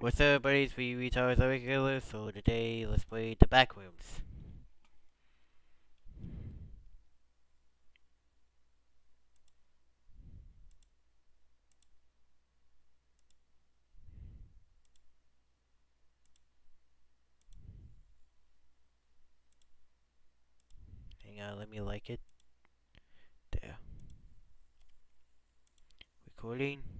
What's up, buddies? We retards are regular, so today let's play the Backrooms. Hang on, let me like it. There. Recording.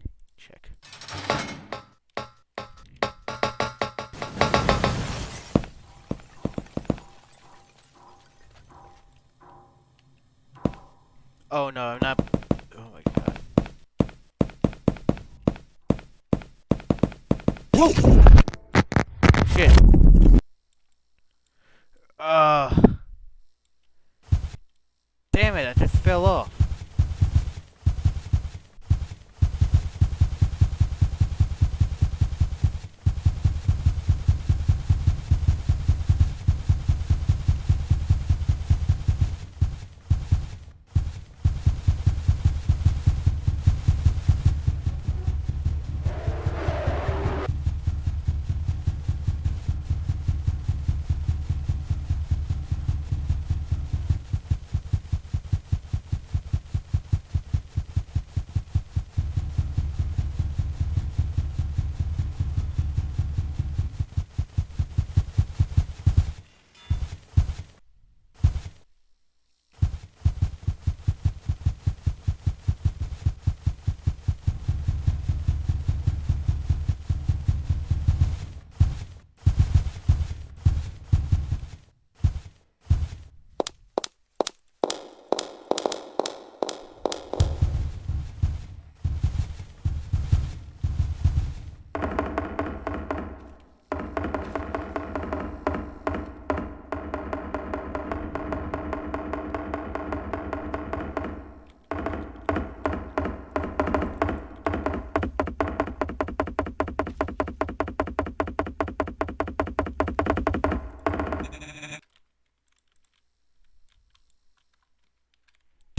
Fell off.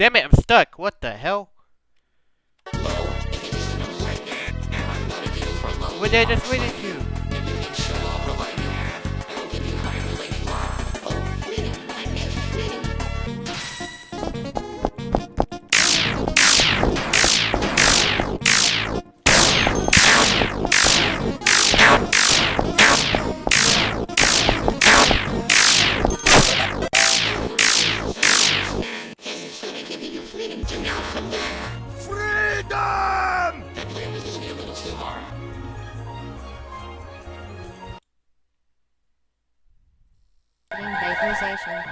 Damn it, I'm stuck. What the hell? What did I just wait you? Vaporization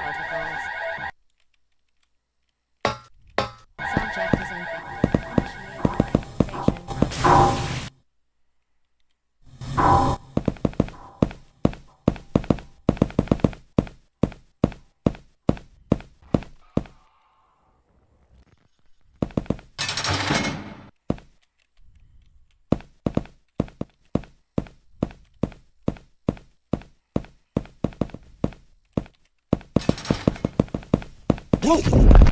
Whoa!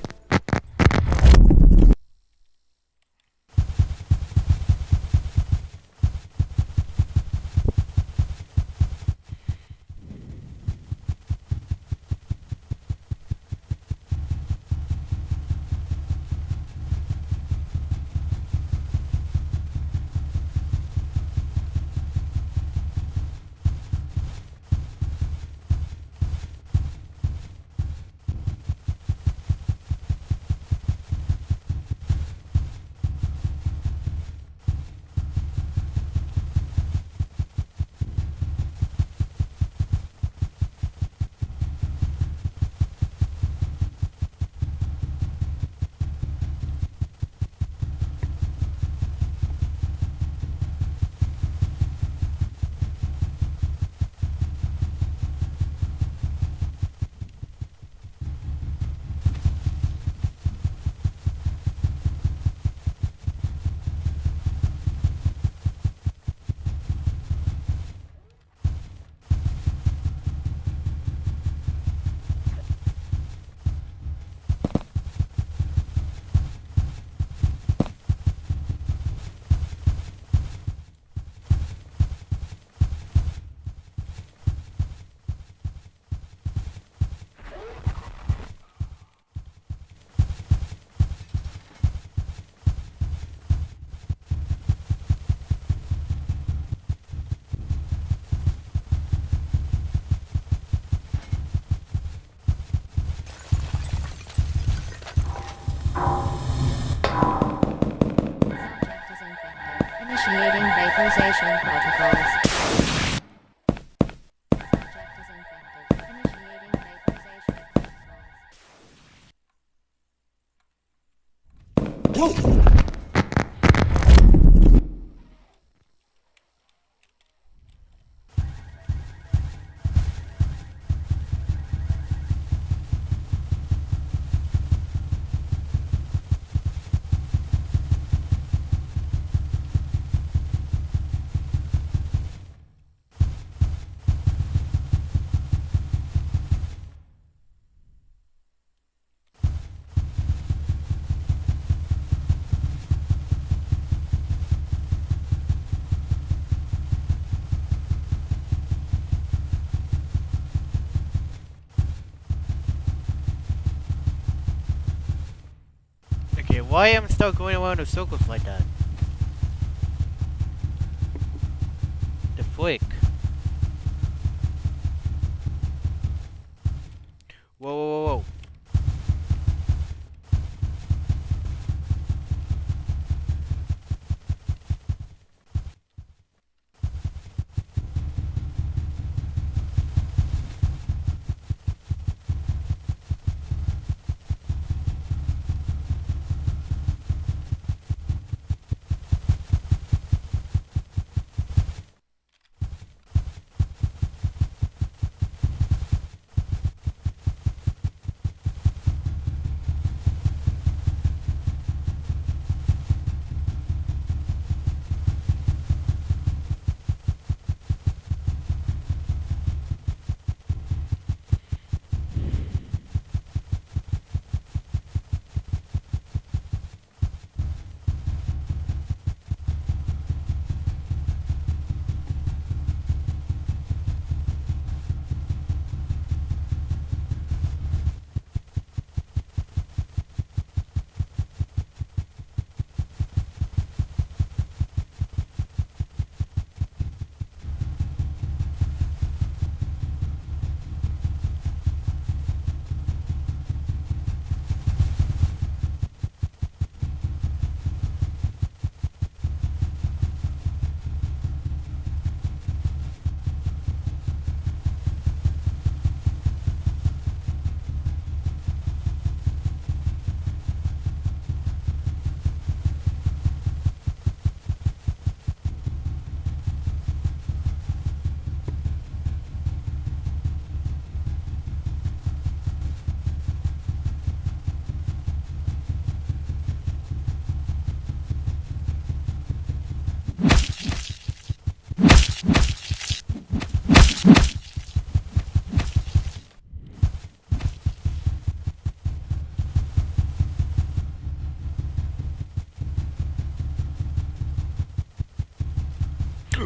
initiating vaporization protocols. Why am I still going around in circles like that?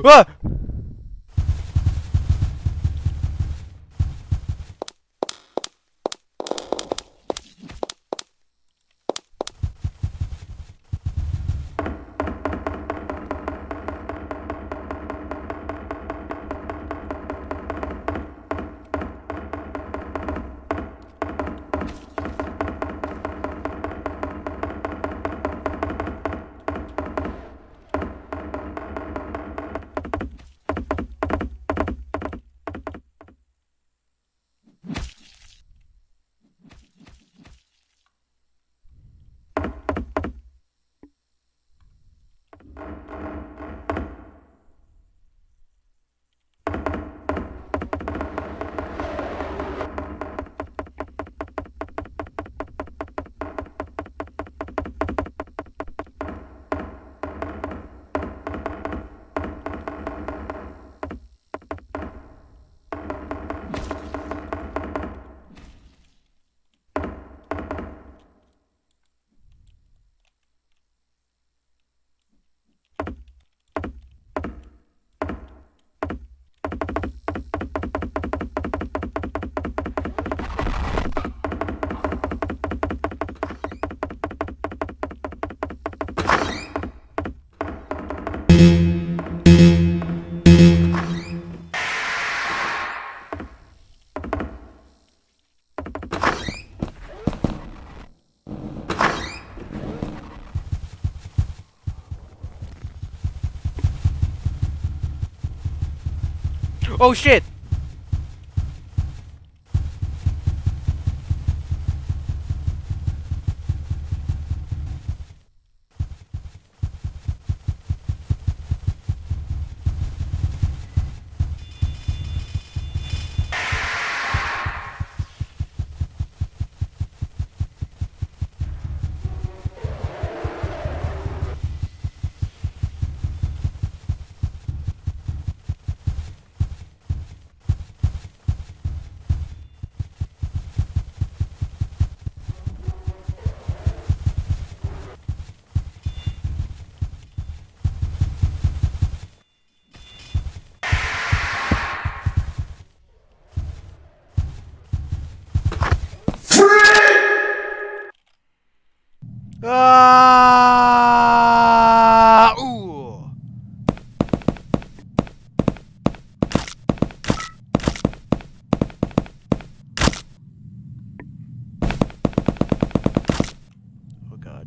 Ah! Oh shit! Ah! Ooh! Oh god.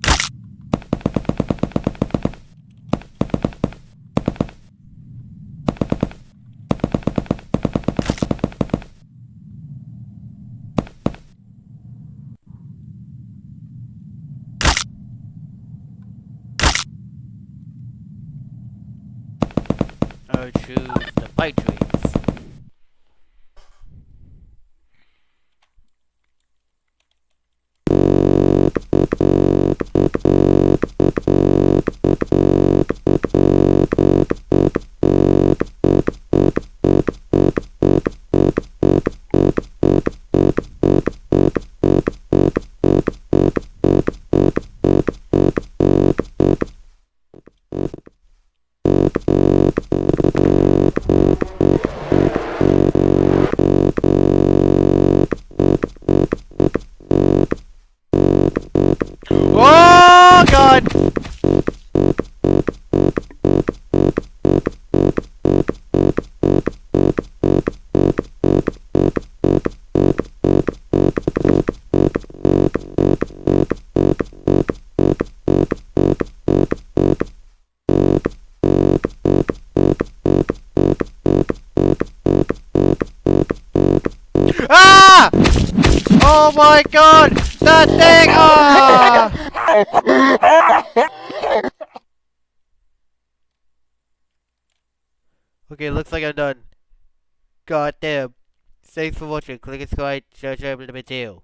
I choose the bite trees. Oh my god! That thing! Ah! Okay, looks like I'm done. God damn. Thanks for watching. Click and subscribe, share, share, and video.